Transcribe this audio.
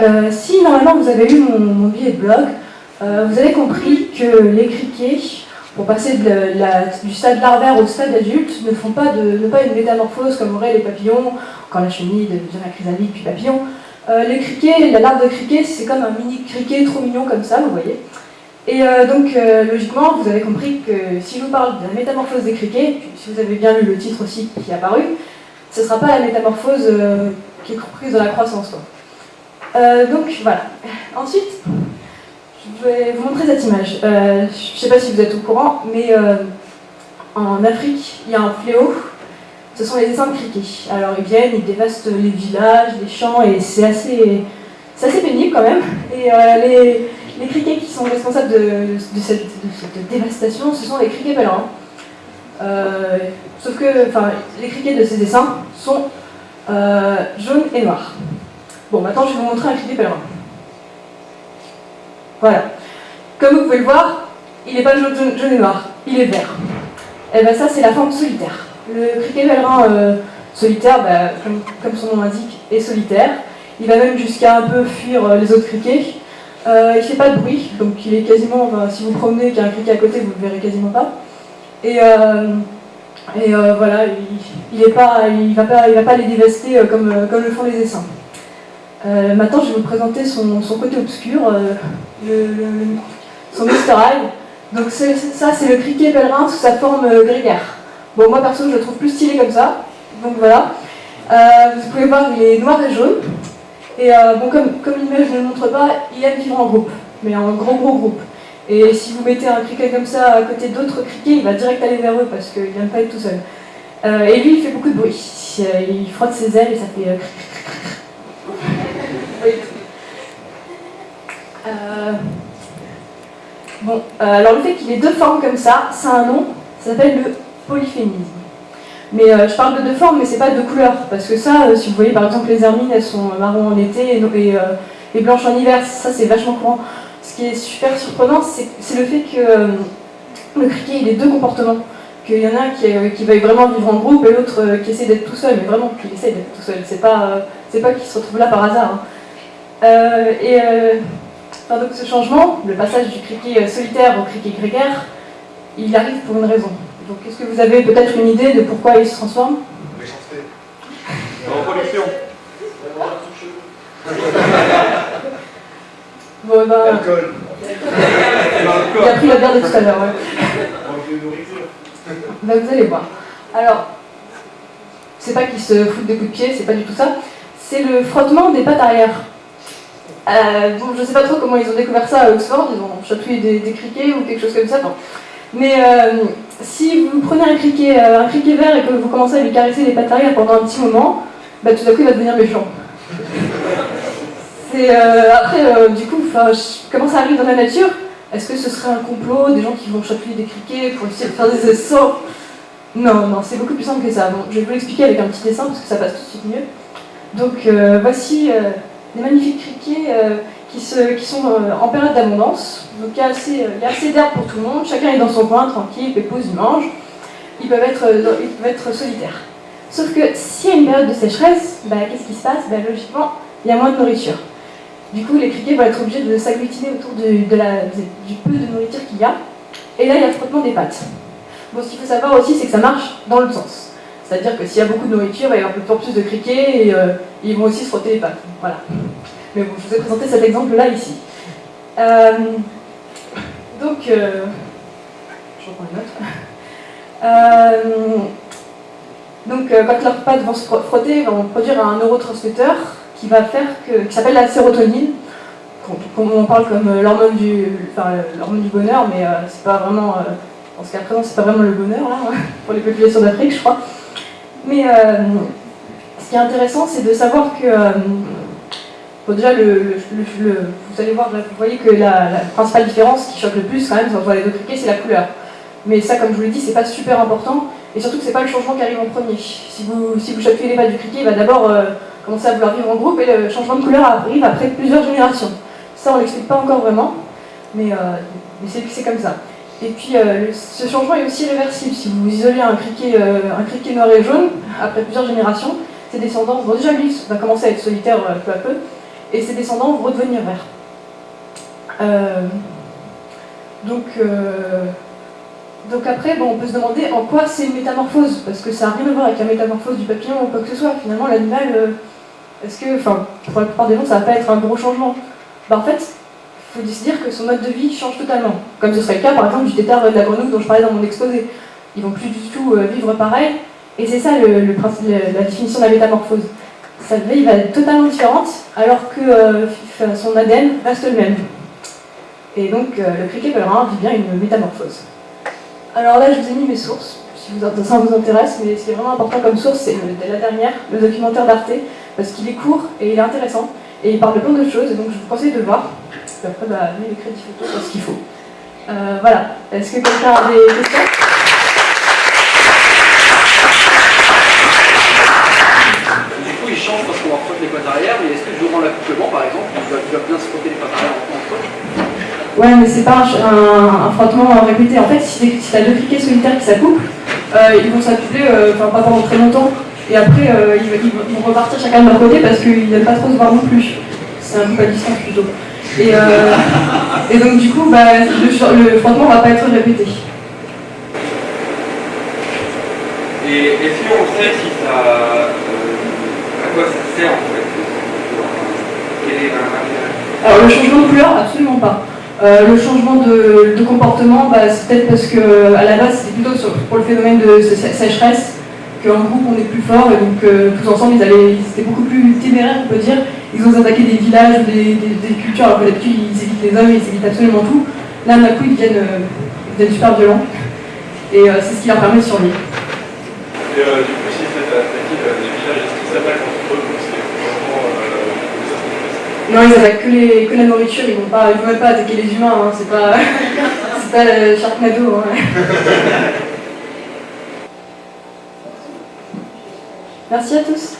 euh, si normalement vous avez lu mon, billet de blog, euh, vous avez compris que les criquets, pour passer du stade larvaire au stade adulte, ne font pas, une métamorphose comme auraient les papillons, quand la chenille devient la chrysalide puis papillon. les criquets, la larve de criquet, c'est comme un mini criquet trop mignon comme ça, vous voyez. Et donc, logiquement, vous avez compris que si je vous parle de la métamorphose des criquets, si vous avez bien lu le titre aussi qui est apparu, ce ne sera pas la métamorphose qui est comprise dans la croissance. Euh, donc voilà. Ensuite, je vais vous montrer cette image. Euh, je ne sais pas si vous êtes au courant, mais euh, en Afrique, il y a un fléau. Ce sont les essaims de criquets. Alors ils viennent, ils dévastent les villages, les champs, et c'est assez, assez pénible quand même. Et les, criquets qui sont responsables de, cette, dévastation, ce sont les criquets pèlerins. sauf que les criquets de ces essaims sont jaunes et noirs. Bon, maintenant je vais vous montrer un criquet pèlerin. Voilà. Comme vous pouvez le voir, il n'est pas jaune, et noir, il est vert. Et eh bien ça, c'est la forme solitaire. Le criquet pèlerin euh, solitaire, bah, comme, son nom l'indique, est solitaire. Il va même jusqu'à un peu fuir euh, les autres criquets. Euh, il ne fait pas de bruit, donc il est quasiment, si vous promenez qu'il y a un criquet à côté, vous ne le verrez quasiment pas. Et, voilà, il ne va, pas, va pas les dévaster comme le font les essaims. Euh, maintenant, je vais vous présenter son, côté obscur, euh, son Easter egg. Donc ça, c'est le criquet pèlerin sous sa forme euh, grégaire. Bon, moi perso, je le trouve plus stylé comme ça. Donc voilà. vous pouvez voir, il est noir et jaune. Et bon, comme, comme l'image ne le montre pas, il aime vivre en groupe, mais en gros gros groupe. Et si vous mettez un criquet comme ça à côté d'autres criquets, il va direct aller vers eux parce qu'il n'aime pas être tout seul. et lui, il fait beaucoup de bruit. Il frotte ses ailes et ça fait... Euh, bon, euh, alors le fait qu'il ait deux formes comme ça, c'est un nom, ça s'appelle le polyphénisme. Mais euh, je parle de deux formes, mais c'est pas de couleurs, parce que ça, si vous voyez par exemple les hermines, elles sont marron en été et, et, blanches en hiver, ça c'est vachement courant. Ce qui est super surprenant, c'est le fait que le criquet il ait deux comportements. Qu'il y en a un qui, qui va vraiment vivre en groupe et l'autre qui essaie d'être tout seul, mais vraiment qu'il essaie d'être tout seul. C'est pas, pas qu'il se retrouve là par hasard. Hein. Euh, et euh, donc ce changement, le passage du criquet euh, solitaire au criquet grégaire, il arrive pour une raison. Donc est-ce que vous avez peut-être une idée de pourquoi il se transforme? Méchanceté. Reproduction. bon, ben... L'alcool. Il a pris la bière de tout à l'heure, ouais. ben, vous allez voir. Alors, c'est pas qu'il se fout des coups de pied, c'est pas du tout ça. C'est le frottement des pattes arrière. Euh, je ne sais pas trop comment ils ont découvert ça à Oxford, ils ont chatouillé des, criquets ou quelque chose comme ça. Mais euh, si vous prenez un criquet, euh, un criquet vert et que vous commencez à lui caresser les pattes arrière pendant un petit moment, bah, tout à coup il va devenir méchant. après, du coup, comment ça arrive dans la nature? Est-ce que ce serait un complot, des gens qui vont chatouiller des criquets pour essayer de faire des essais Non, non, c'est beaucoup plus simple que ça. Je vais vous l'expliquer avec un petit dessin parce que ça passe tout de suite mieux. Donc voici des magnifiques criquets euh, qui, sont euh, en période d'abondance. Donc il y a assez, assez d'herbe pour tout le monde, chacun est dans son coin, tranquille, il mange. Ils peuvent être, euh, ils peuvent être solitaires. Sauf que s'il y a une période de sécheresse, bah, qu'est-ce qui se passe? Bah, Logiquement, il y a moins de nourriture. Du coup, les criquets vont être obligés de s'agglutiner autour du peu de nourriture qu'il y a. Et là, il y a le frottement des pattes. Bon, ce qu'il faut savoir aussi, c'est que ça marche dans le sens. C'est-à-dire que s'il y a beaucoup de nourriture, il y avoir plus plus de criquets et euh, ils vont aussi se frotter les pattes. Voilà. Mais bon, je vous ai présenté cet exemple-là ici. Euh, donc, euh, je reprends une note. donc, quand leurs pattes vont se frotter, vont produire un neurotransmetteur qui va faire que, qui s'appelle la sérotonine. On parle comme l'hormone du, enfin, du bonheur, mais c'est pas vraiment, en ce cas présent, c'est pas vraiment le bonheur là, pour les populations d'Afrique, je crois. Mais euh, ce qui est intéressant, c'est de savoir que, euh, déjà, vous allez voir, vous voyez que la, principale différence qui choque le plus quand même entre les deux criquets, c'est la couleur. Mais ça, comme je vous l'ai dit, c'est pas super important, et surtout que c'est pas le changement qui arrive en premier. Si vous, si vous les pattes du criquet, il va d'abord euh, commencer à vouloir vivre en groupe, et le changement de couleur arrive après plusieurs générations. Ça, on l'explique pas encore vraiment, mais, mais c'est comme ça. Et puis euh, ce changement est aussi réversible. Si vous isolez un criquet, euh, un criquet noir et jaune, après plusieurs générations, ses descendants, vont déjà lui va commencer à être solitaire euh, peu à peu, et ses descendants vont redevenir verts. Euh, donc, euh, donc après, bon, on peut se demander en quoi c'est une métamorphose, parce que ça n'a rien à voir avec la métamorphose du papillon ou quoi que ce soit. Finalement, l'animal, euh, est-ce que, enfin, pour la plupart des gens, ça va pas être un gros changement. Bah, en fait, il faut se dire que son mode de vie change totalement. Comme ce serait le cas, par exemple, du tétard de la grenouille dont je parlais dans mon exposé. Ils vont plus du tout vivre pareil, et c'est ça la définition de la métamorphose. Sa vie va être totalement différente, alors que son ADN reste le même. Et donc, euh, le criquet pèlerin vit bien une métamorphose. Alors là, je vous ai mis mes sources, si ça vous intéresse, mais ce qui est vraiment important comme source, c'est la dernière, le documentaire d'Arte, parce qu'il est court et il est intéressant, et il parle de plein d'autres choses, et donc je vous conseille de le voir. Et après, bah, les crédits photos, c'est ce qu'il faut. Euh, voilà. Est-ce que quelqu'un a des questions Du coup, il change parce qu'on va reprendre les pattes arrière, mais est-ce que durant l'accouplement, par exemple, il va, bien se frotter les pattes arrière entre eux Ouais, mais c'est pas un, frottement répété. En fait, si, tu as deux criquets solitaires qui s'accouplent, euh, ils vont s'accoupler, euh, pas pendant très longtemps, et après euh, ils, vont repartir chacun de leur côté parce qu'ils n'aiment pas trop se voir non plus. C'est un peu à distance plutôt. Et, et donc du coup, bah, le, frottement ne va pas être répété. Et est-ce qu'on sait si ça, à quoi ça sert en fait Quel est Alors le changement de couleur, absolument pas. Euh, le changement de, comportement, bah, c'est peut-être parce que à la base c'était plutôt pour le phénomène de sécheresse qu'en groupe on est plus fort et donc euh, tous ensemble ils, étaient beaucoup plus téméraires on peut dire. Ils ont attaqué des villages, des, des, cultures alors que d'habitude ils évitent les hommes, ils évitent absolument tout. Là d'un coup ils deviennent, euh, super violents et c'est ce qui leur permet de survivre du coup si vous faites attaquer des villages, est-ce qu'ils s'attaquent entre eux non, ils attaquent que, les, que la nourriture, ils vont pas, ils vont même pas attaquer les humains, hein. c'est pas, pas le Sharknado. Hein. Merci à tous.